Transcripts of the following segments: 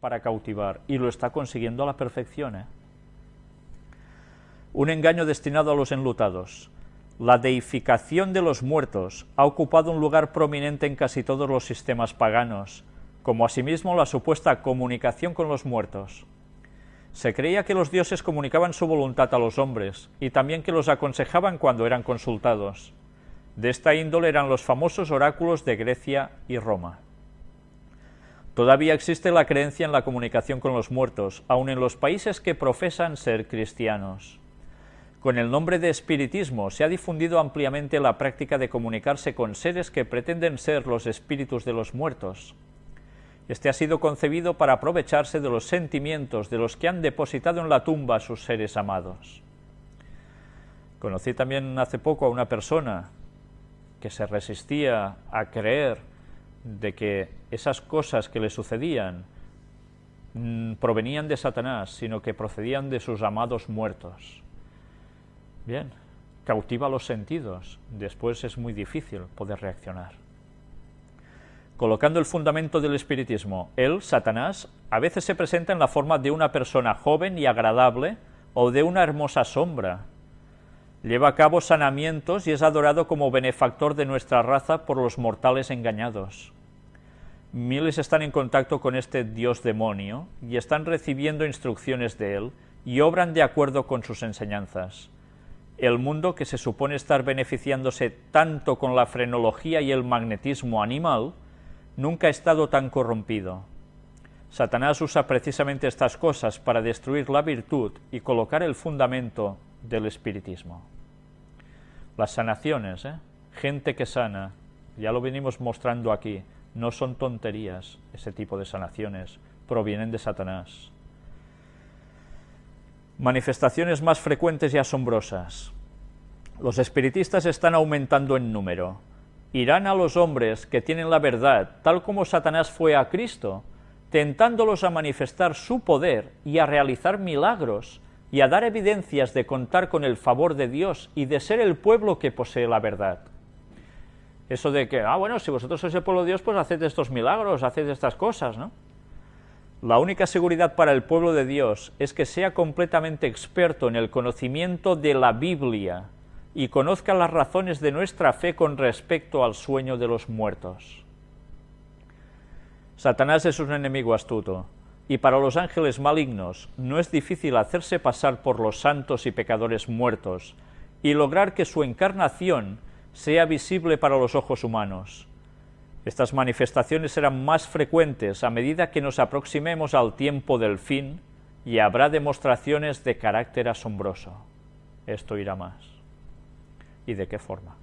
para cautivar y lo está consiguiendo a la perfección. ¿eh? Un engaño destinado a los enlutados. La deificación de los muertos ha ocupado un lugar prominente en casi todos los sistemas paganos, como asimismo la supuesta comunicación con los muertos. Se creía que los dioses comunicaban su voluntad a los hombres, y también que los aconsejaban cuando eran consultados. De esta índole eran los famosos oráculos de Grecia y Roma. Todavía existe la creencia en la comunicación con los muertos, aun en los países que profesan ser cristianos. Con el nombre de espiritismo se ha difundido ampliamente la práctica de comunicarse con seres que pretenden ser los espíritus de los muertos. Este ha sido concebido para aprovecharse de los sentimientos de los que han depositado en la tumba a sus seres amados. Conocí también hace poco a una persona que se resistía a creer de que esas cosas que le sucedían mm, provenían de Satanás, sino que procedían de sus amados muertos. Bien, cautiva los sentidos, después es muy difícil poder reaccionar colocando el fundamento del espiritismo. Él, Satanás, a veces se presenta en la forma de una persona joven y agradable o de una hermosa sombra. Lleva a cabo sanamientos y es adorado como benefactor de nuestra raza por los mortales engañados. Miles están en contacto con este dios demonio y están recibiendo instrucciones de él y obran de acuerdo con sus enseñanzas. El mundo que se supone estar beneficiándose tanto con la frenología y el magnetismo animal, nunca ha estado tan corrompido. Satanás usa precisamente estas cosas para destruir la virtud y colocar el fundamento del espiritismo. Las sanaciones, ¿eh? gente que sana, ya lo venimos mostrando aquí, no son tonterías ese tipo de sanaciones, provienen de Satanás. Manifestaciones más frecuentes y asombrosas. Los espiritistas están aumentando en número irán a los hombres que tienen la verdad, tal como Satanás fue a Cristo, tentándolos a manifestar su poder y a realizar milagros, y a dar evidencias de contar con el favor de Dios y de ser el pueblo que posee la verdad. Eso de que, ah, bueno, si vosotros sois el pueblo de Dios, pues haced estos milagros, haced estas cosas, ¿no? La única seguridad para el pueblo de Dios es que sea completamente experto en el conocimiento de la Biblia, y conozca las razones de nuestra fe con respecto al sueño de los muertos. Satanás es un enemigo astuto, y para los ángeles malignos no es difícil hacerse pasar por los santos y pecadores muertos, y lograr que su encarnación sea visible para los ojos humanos. Estas manifestaciones serán más frecuentes a medida que nos aproximemos al tiempo del fin, y habrá demostraciones de carácter asombroso. Esto irá más y de qué forma.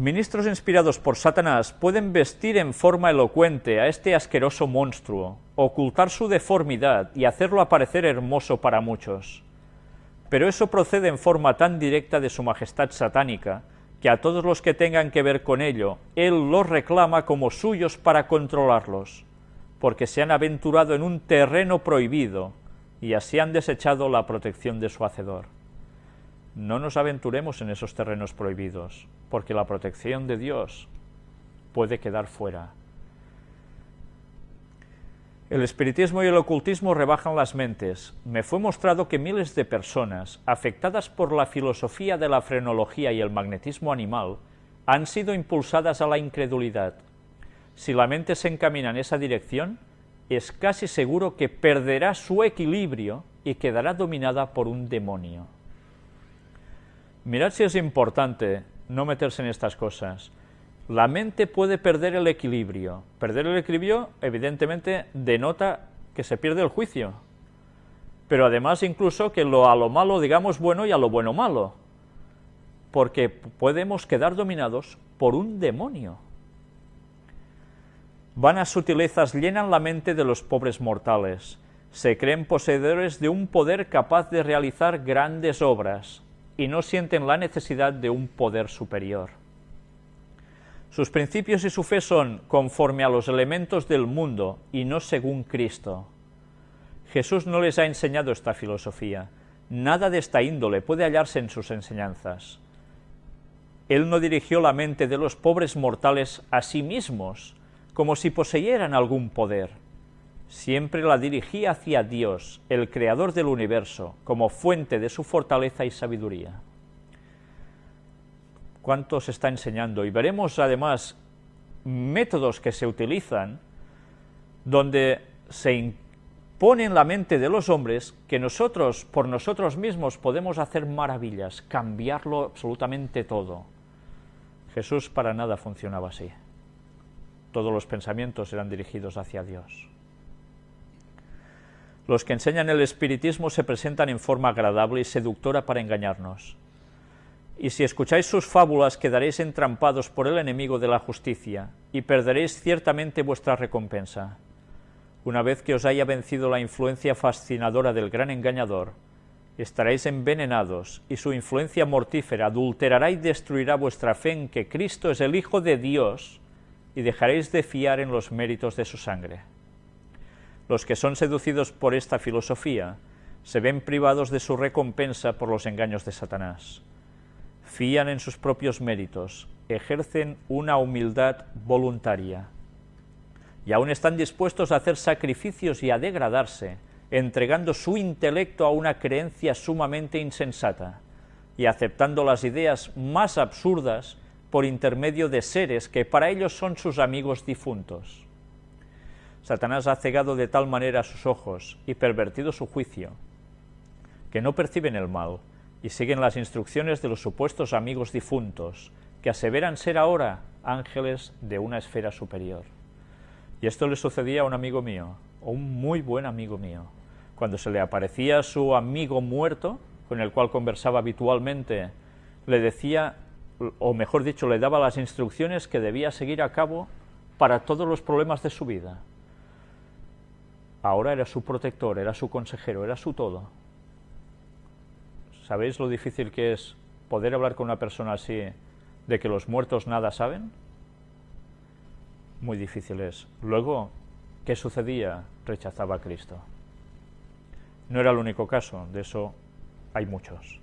Ministros inspirados por Satanás pueden vestir en forma elocuente a este asqueroso monstruo, ocultar su deformidad y hacerlo aparecer hermoso para muchos. Pero eso procede en forma tan directa de su majestad satánica, que a todos los que tengan que ver con ello, él los reclama como suyos para controlarlos, porque se han aventurado en un terreno prohibido, y así han desechado la protección de su Hacedor. No nos aventuremos en esos terrenos prohibidos, porque la protección de Dios puede quedar fuera. El espiritismo y el ocultismo rebajan las mentes. Me fue mostrado que miles de personas, afectadas por la filosofía de la frenología y el magnetismo animal, han sido impulsadas a la incredulidad. Si la mente se encamina en esa dirección, es casi seguro que perderá su equilibrio y quedará dominada por un demonio. Mirad si es importante no meterse en estas cosas. La mente puede perder el equilibrio. Perder el equilibrio, evidentemente, denota que se pierde el juicio. Pero además incluso que lo a lo malo digamos bueno y a lo bueno malo. Porque podemos quedar dominados por un demonio. Vanas sutilezas llenan la mente de los pobres mortales. Se creen poseedores de un poder capaz de realizar grandes obras, y no sienten la necesidad de un poder superior. Sus principios y su fe son conforme a los elementos del mundo y no según Cristo. Jesús no les ha enseñado esta filosofía. Nada de esta índole puede hallarse en sus enseñanzas. Él no dirigió la mente de los pobres mortales a sí mismos, como si poseyeran algún poder. Siempre la dirigía hacia Dios, el creador del universo, como fuente de su fortaleza y sabiduría. ¿Cuánto se está enseñando? Y veremos además métodos que se utilizan donde se impone en la mente de los hombres que nosotros, por nosotros mismos, podemos hacer maravillas, cambiarlo absolutamente todo. Jesús para nada funcionaba así. Todos los pensamientos eran dirigidos hacia Dios. Los que enseñan el espiritismo se presentan en forma agradable y seductora para engañarnos. Y si escucháis sus fábulas quedaréis entrampados por el enemigo de la justicia, y perderéis ciertamente vuestra recompensa. Una vez que os haya vencido la influencia fascinadora del gran engañador, estaréis envenenados, y su influencia mortífera adulterará y destruirá vuestra fe en que Cristo es el Hijo de Dios, y dejaréis de fiar en los méritos de su sangre. Los que son seducidos por esta filosofía se ven privados de su recompensa por los engaños de Satanás. Fían en sus propios méritos, ejercen una humildad voluntaria, y aún están dispuestos a hacer sacrificios y a degradarse, entregando su intelecto a una creencia sumamente insensata y aceptando las ideas más absurdas por intermedio de seres que para ellos son sus amigos difuntos. Satanás ha cegado de tal manera sus ojos y pervertido su juicio, que no perciben el mal y siguen las instrucciones de los supuestos amigos difuntos, que aseveran ser ahora ángeles de una esfera superior. Y esto le sucedía a un amigo mío, un muy buen amigo mío. Cuando se le aparecía su amigo muerto, con el cual conversaba habitualmente, le decía, o mejor dicho, le daba las instrucciones que debía seguir a cabo para todos los problemas de su vida. Ahora era su protector, era su consejero, era su todo. ¿Sabéis lo difícil que es poder hablar con una persona así de que los muertos nada saben? muy difíciles. Luego, ¿qué sucedía? Rechazaba a Cristo. No era el único caso, de eso hay muchos.